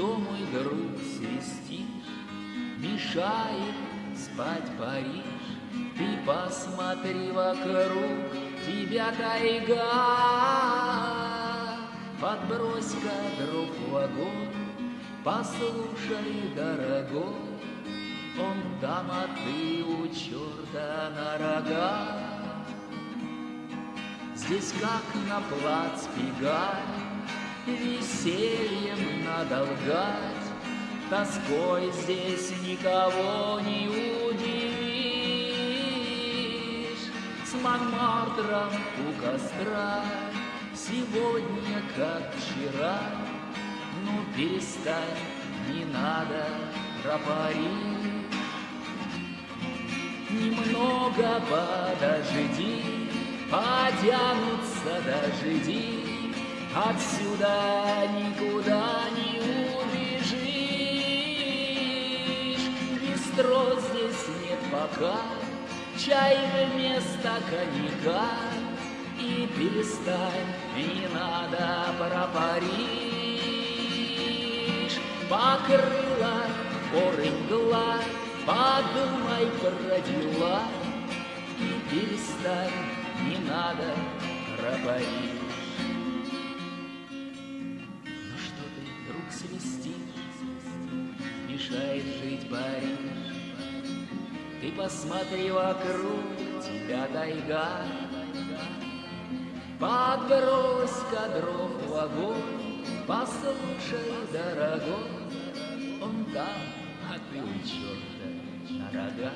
что, мой друг, свистишь, Мешает спать Париж? Ты посмотри вокруг, тебя тайга. Подбрось-ка дров в послушай, дорогой, Он там, а ты у черта на рога. Здесь как на плац Пигаль, Весельем надо лгать, Тоской здесь никого не удивишь. С Монмартром у костра Сегодня, как вчера, Ну, перестань, не надо про Париж. Немного подожди, Потянутся дожди, Отсюда никуда не убежишь. Бистро здесь нет пока, Чай вместо коньяка, И перестань, не надо про Париж. Покрыла горы мгла, Подумай про дела, И перестань, не надо про Париж. Мешает жить Париж? Ты посмотри вокруг, тебя тайга. Подбрось-ка дров в огонь, послушай, дорогой, Он там, а ты у черта на рога.